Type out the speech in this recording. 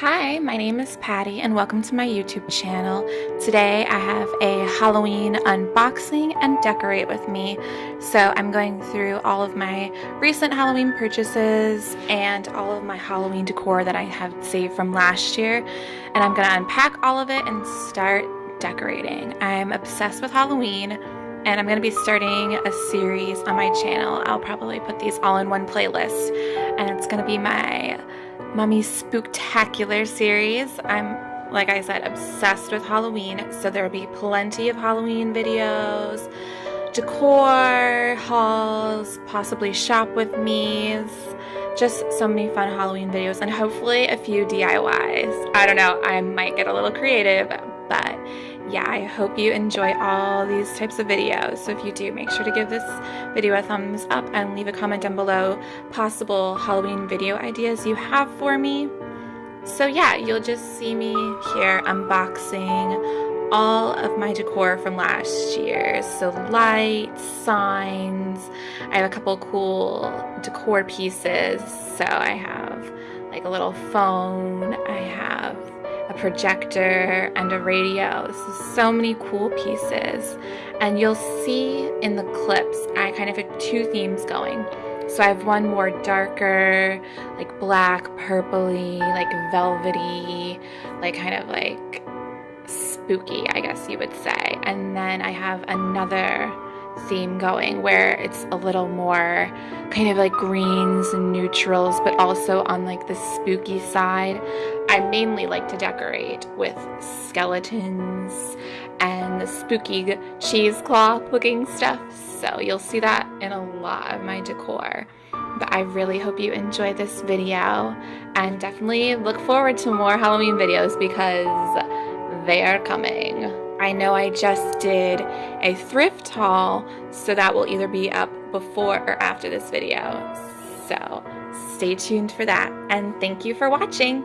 Hi, my name is Patty and welcome to my YouTube channel. Today I have a Halloween unboxing and decorate with me. So I'm going through all of my recent Halloween purchases and all of my Halloween decor that I have saved from last year. And I'm going to unpack all of it and start decorating. I'm obsessed with Halloween and I'm going to be starting a series on my channel. I'll probably put these all in one playlist and it's going to be my Mummy Spooktacular series. I'm, like I said, obsessed with Halloween, so there will be plenty of Halloween videos, decor, hauls, possibly shop with me's, just so many fun Halloween videos, and hopefully a few DIYs. I don't know, I might get a little creative, but yeah, I hope you enjoy all these types of videos. So if you do, make sure to give this video a thumbs up and leave a comment down below possible Halloween video ideas you have for me. So yeah, you'll just see me here unboxing all of my decor from last year. So lights, signs, I have a couple cool decor pieces. So I have like a little phone, I have a projector, and a radio. So, so many cool pieces. And you'll see in the clips, I kind of have two themes going. So I have one more darker, like black, purpley, like velvety, like kind of like spooky, I guess you would say. And then I have another theme going where it's a little more kind of like greens and neutrals but also on like the spooky side. I mainly like to decorate with skeletons and the spooky cheesecloth looking stuff so you'll see that in a lot of my decor. But I really hope you enjoy this video and definitely look forward to more Halloween videos because they are coming. I know I just did a thrift haul, so that will either be up before or after this video. So stay tuned for that, and thank you for watching.